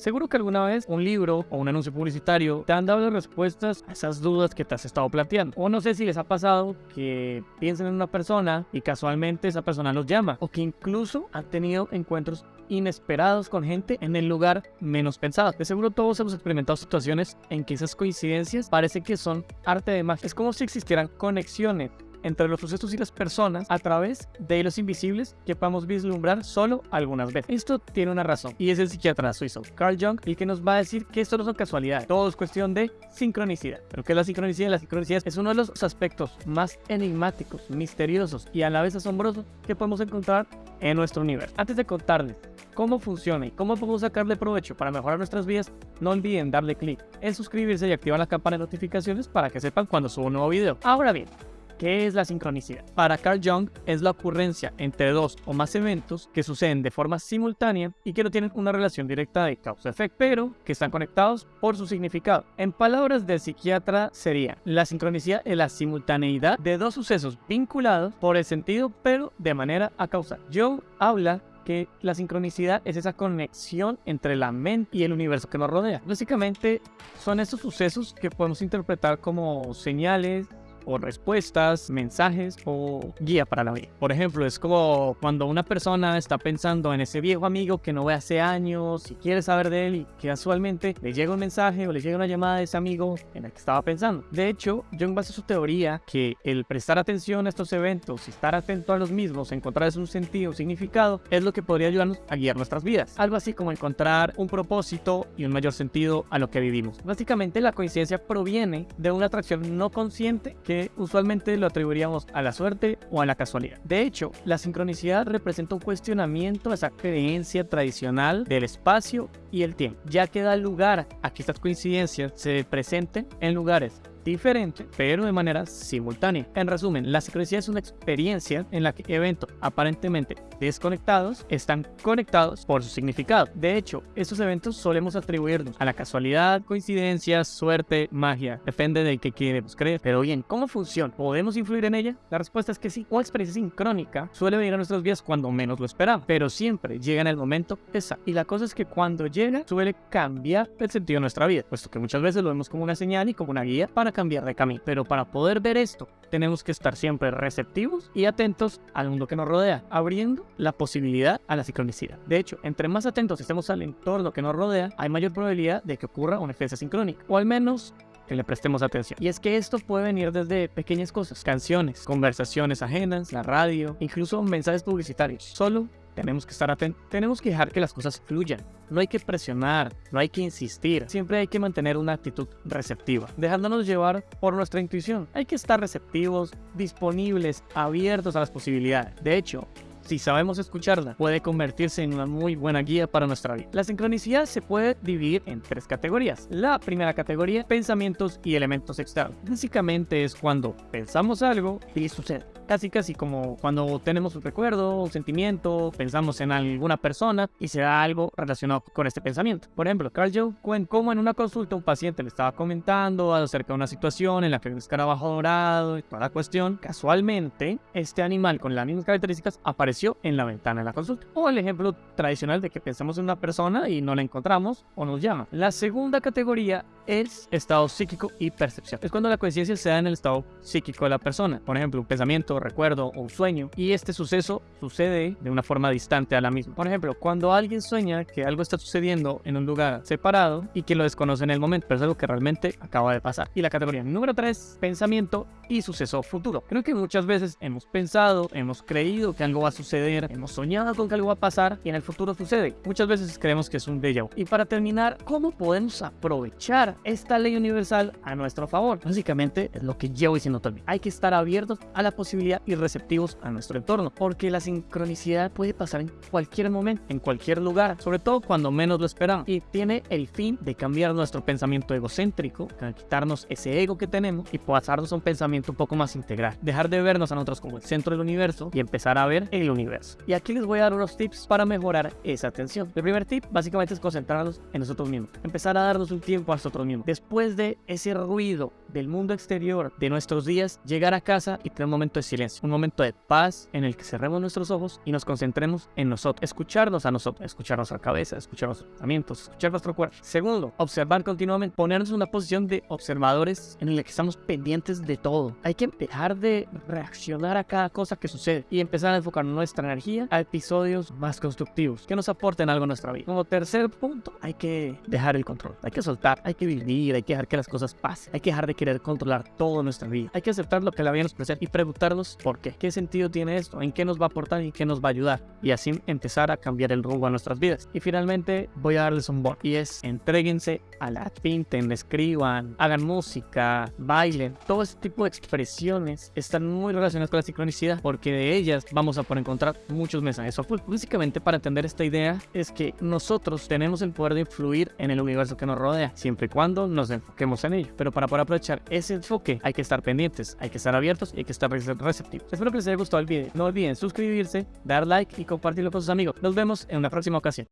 Seguro que alguna vez un libro o un anuncio publicitario te han dado respuestas a esas dudas que te has estado planteando. O no sé si les ha pasado que piensen en una persona y casualmente esa persona los llama. O que incluso han tenido encuentros inesperados con gente en el lugar menos pensado. De seguro todos hemos experimentado situaciones en que esas coincidencias parece que son arte de magia. Es como si existieran conexiones entre los sucesos y las personas a través de hilos invisibles que podemos vislumbrar solo algunas veces. Esto tiene una razón y es el psiquiatra suizo Carl Jung el que nos va a decir que esto no son casualidades, todo es cuestión de sincronicidad. Pero ¿qué es la sincronicidad? La sincronicidad es uno de los aspectos más enigmáticos, misteriosos y a la vez asombrosos que podemos encontrar en nuestro universo. Antes de contarles cómo funciona y cómo podemos sacarle provecho para mejorar nuestras vidas, no olviden darle clic en suscribirse y activar la campana de notificaciones para que sepan cuando subo un nuevo video. Ahora bien, ¿Qué es la sincronicidad? Para Carl Jung es la ocurrencia entre dos o más eventos que suceden de forma simultánea y que no tienen una relación directa de causa-efecto, pero que están conectados por su significado. En palabras del psiquiatra sería, la sincronicidad es la simultaneidad de dos sucesos vinculados por el sentido, pero de manera a causar. Jung habla que la sincronicidad es esa conexión entre la mente y el universo que nos rodea. Básicamente son esos sucesos que podemos interpretar como señales o respuestas, mensajes o guía para la vida. Por ejemplo, es como cuando una persona está pensando en ese viejo amigo que no ve hace años y quiere saber de él y casualmente le llega un mensaje o le llega una llamada de ese amigo en el que estaba pensando. De hecho, Jung basa su teoría que el prestar atención a estos eventos estar atento a los mismos, encontrar un sentido, significado, es lo que podría ayudarnos a guiar nuestras vidas. Algo así como encontrar un propósito y un mayor sentido a lo que vivimos. Básicamente la coincidencia proviene de una atracción no consciente que usualmente lo atribuiríamos a la suerte o a la casualidad. De hecho, la sincronicidad representa un cuestionamiento a esa creencia tradicional del espacio y el tiempo, ya que da lugar a que estas coincidencias se presenten en lugares diferente, pero de manera simultánea. En resumen, la sincronicidad es una experiencia en la que eventos aparentemente desconectados están conectados por su significado. De hecho, estos eventos solemos atribuirnos a la casualidad, coincidencia, suerte, magia, depende de qué queremos creer. Pero bien, ¿cómo funciona? ¿Podemos influir en ella? La respuesta es que sí. Una experiencia sincrónica suele venir a nuestras vidas cuando menos lo esperamos, pero siempre llega en el momento exacto. Y la cosa es que cuando llega suele cambiar el sentido de nuestra vida, puesto que muchas veces lo vemos como una señal y como una guía para cambiar de camino. Pero para poder ver esto, tenemos que estar siempre receptivos y atentos al mundo que nos rodea, abriendo la posibilidad a la sincronicidad. De hecho, entre más atentos estemos al entorno que nos rodea, hay mayor probabilidad de que ocurra una experiencia sincrónica, o al menos que le prestemos atención. Y es que esto puede venir desde pequeñas cosas, canciones, conversaciones ajenas, la radio, incluso mensajes publicitarios. Solo tenemos que estar atentos, tenemos que dejar que las cosas fluyan. No hay que presionar, no hay que insistir, siempre hay que mantener una actitud receptiva, dejándonos llevar por nuestra intuición. Hay que estar receptivos, disponibles, abiertos a las posibilidades. De hecho, si sabemos escucharla, puede convertirse en una muy buena guía para nuestra vida. La sincronicidad se puede dividir en tres categorías. La primera categoría, pensamientos y elementos externos. Básicamente es cuando pensamos algo y sucede casi casi como cuando tenemos un recuerdo, un sentimiento, pensamos en alguna persona y se da algo relacionado con este pensamiento. Por ejemplo, Carl Jung cuenta cómo en una consulta un paciente le estaba comentando acerca de una situación en la que el escarabajo dorado y toda la cuestión, casualmente este animal con las mismas características apareció en la ventana de la consulta. O el ejemplo tradicional de que pensamos en una persona y no la encontramos o nos llama. La segunda categoría es estado psíquico y percepción. Es cuando la conciencia se da en el estado psíquico de la persona. Por ejemplo, un pensamiento, recuerdo o un sueño. Y este suceso sucede de una forma distante a la misma. Por ejemplo, cuando alguien sueña que algo está sucediendo en un lugar separado y que lo desconoce en el momento, pero es algo que realmente acaba de pasar. Y la categoría número 3, pensamiento y suceso futuro. Creo que muchas veces hemos pensado, hemos creído que algo va a suceder, hemos soñado con que algo va a pasar y en el futuro sucede. Muchas veces creemos que es un déjà vu. Y para terminar, ¿cómo podemos aprovechar esta ley universal a nuestro favor. Básicamente es lo que llevo diciendo también. Hay que estar abiertos a la posibilidad y receptivos a nuestro entorno, porque la sincronicidad puede pasar en cualquier momento, en cualquier lugar, sobre todo cuando menos lo esperamos. Y tiene el fin de cambiar nuestro pensamiento egocéntrico, quitarnos ese ego que tenemos y pasarnos a un pensamiento un poco más integral. Dejar de vernos a nosotros como el centro del universo y empezar a ver el universo. Y aquí les voy a dar unos tips para mejorar esa atención. El primer tip básicamente es concentrarnos en nosotros mismos. Empezar a darnos un tiempo a nosotros nosotros. Después de ese ruido del mundo exterior de nuestros días, llegar a casa y tener un momento de silencio, un momento de paz en el que cerremos nuestros ojos y nos concentremos en nosotros, escucharnos a nosotros, escuchar nuestra cabeza, escuchar nuestros pensamientos, escuchar nuestro cuerpo. Segundo, observar continuamente, ponernos en una posición de observadores en la que estamos pendientes de todo. Hay que dejar de reaccionar a cada cosa que sucede y empezar a enfocar nuestra energía a episodios más constructivos que nos aporten algo a nuestra vida. Como tercer punto, hay que dejar el control, hay que soltar, hay que vivir, hay que dejar que las cosas pasen, hay que dejar de querer controlar toda nuestra vida, hay que aceptar lo que la vida nos presenta y preguntarnos por qué, qué sentido tiene esto, en qué nos va a aportar y qué nos va a ayudar y así empezar a cambiar el rumbo a nuestras vidas. Y finalmente voy a darles un bon y es entréguense a la pinten, escriban, hagan música, bailen, todo ese tipo de expresiones están muy relacionadas con la sincronicidad porque de ellas vamos a poder encontrar muchos mensajes ocultos. Básicamente para entender esta idea es que nosotros tenemos el poder de influir en el universo que nos rodea siempre y cuando nos enfoquemos en ello. Pero para poder aprovechar ese enfoque hay que estar pendientes, hay que estar abiertos y hay que estar receptivos. Espero que les haya gustado el video. No olviden suscribirse, dar like y compartirlo con sus amigos. Nos vemos en una próxima ocasión.